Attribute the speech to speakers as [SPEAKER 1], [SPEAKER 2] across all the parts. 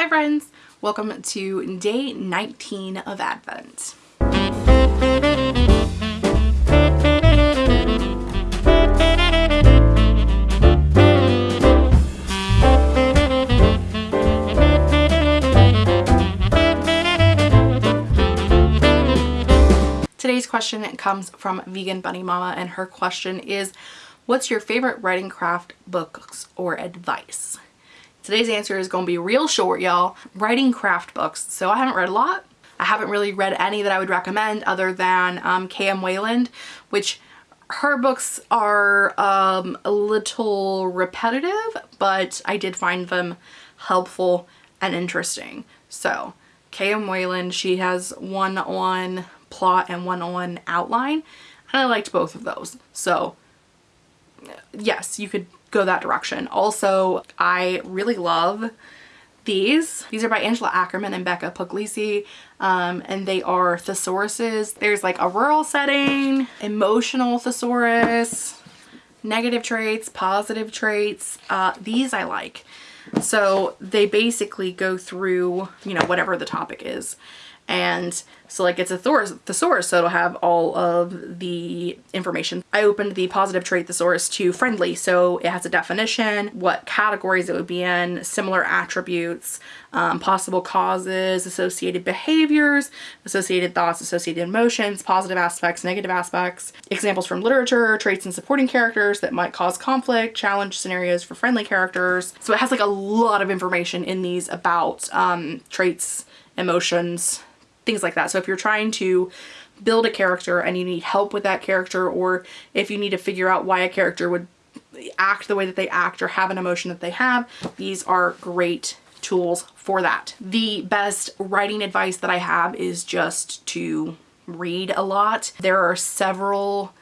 [SPEAKER 1] Hi friends! Welcome to day 19 of Advent. Today's question comes from Vegan Bunny Mama and her question is, what's your favorite writing craft books or advice? Today's answer is going to be real short, y'all. Writing craft books. So I haven't read a lot. I haven't really read any that I would recommend other than um, K.M. Weiland, which her books are um, a little repetitive, but I did find them helpful and interesting. So K.M. Weiland, she has one on plot and one on outline, and I liked both of those. So yes, you could go that direction. Also, I really love these. These are by Angela Ackerman and Becca Puglisi, um, and they are thesauruses. There's like a rural setting, emotional thesaurus, negative traits, positive traits. Uh, these I like. So they basically go through, you know, whatever the topic is and so like it's a thesaurus so it'll have all of the information. I opened the positive trait thesaurus to friendly so it has a definition, what categories it would be in, similar attributes, um, possible causes, associated behaviors, associated thoughts, associated emotions, positive aspects, negative aspects, examples from literature, traits and supporting characters that might cause conflict, challenge scenarios for friendly characters. So it has like a lot of information in these about um, traits, emotions, things like that. So if you're trying to build a character and you need help with that character or if you need to figure out why a character would act the way that they act or have an emotion that they have, these are great tools for that. The best writing advice that I have is just to read a lot. There are several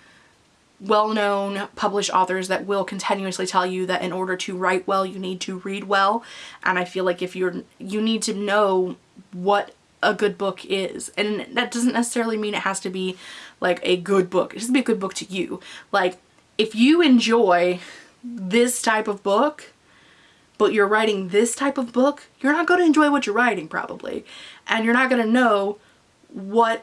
[SPEAKER 1] well-known published authors that will continuously tell you that in order to write well you need to read well and I feel like if you're you need to know what a good book is. And that doesn't necessarily mean it has to be like a good book. It to be a good book to you. Like if you enjoy this type of book, but you're writing this type of book, you're not going to enjoy what you're writing probably. And you're not going to know what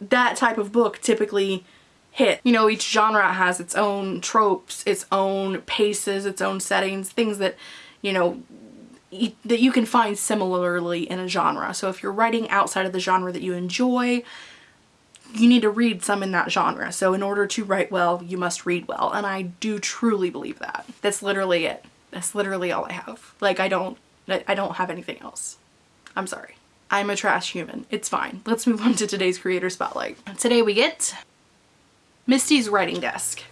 [SPEAKER 1] that type of book typically hit. You know, each genre has its own tropes, its own paces, its own settings, things that, you know, that you can find similarly in a genre. So if you're writing outside of the genre that you enjoy, you need to read some in that genre. So in order to write well, you must read well. And I do truly believe that. That's literally it. That's literally all I have. Like I don't, I don't have anything else. I'm sorry. I'm a trash human. It's fine. Let's move on to today's creator spotlight. Today we get Misty's writing desk.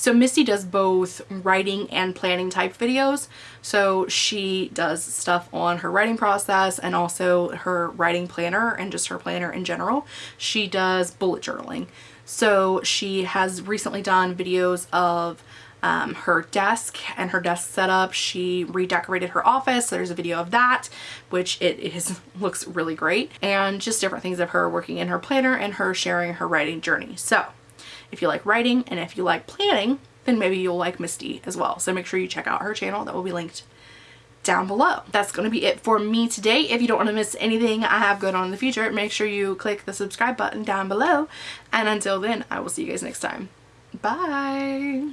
[SPEAKER 1] So Misty does both writing and planning type videos. So she does stuff on her writing process and also her writing planner and just her planner in general. She does bullet journaling. So she has recently done videos of um, her desk and her desk setup. She redecorated her office. There's a video of that, which it is looks really great. And just different things of her working in her planner and her sharing her writing journey. So if you like writing and if you like planning, then maybe you'll like Misty as well. So make sure you check out her channel. That will be linked down below. That's going to be it for me today. If you don't want to miss anything I have going on in the future, make sure you click the subscribe button down below. And until then, I will see you guys next time. Bye!